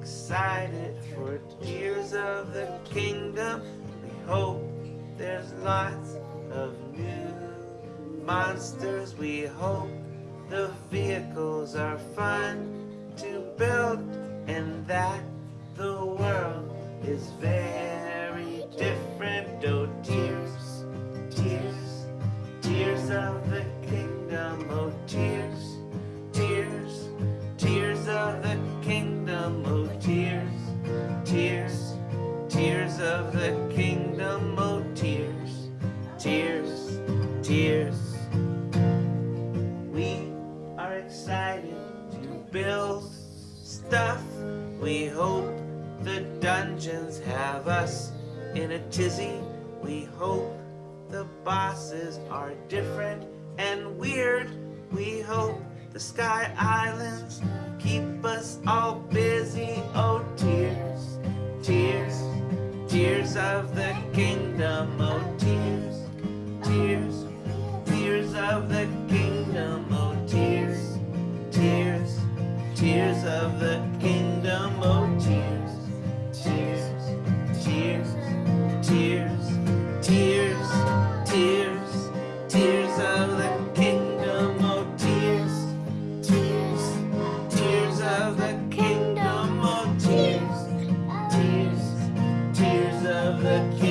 excited for Tears of the Kingdom. We hope there's lots of new monsters. We hope the vehicles are fun to build and that the world is very different. Oh, tears, tears, tears of the kingdom. Oh, tears, of the kingdom. Oh, tears, tears, tears. We are excited to build stuff. We hope the dungeons have us in a tizzy. We hope the bosses are different and weird. We hope the Sky Islands keep us all busy. Of the kingdom. Oh, tears, tears, tears of the kingdom. Oh, tears, tears, tears of the kingdom. Oh. that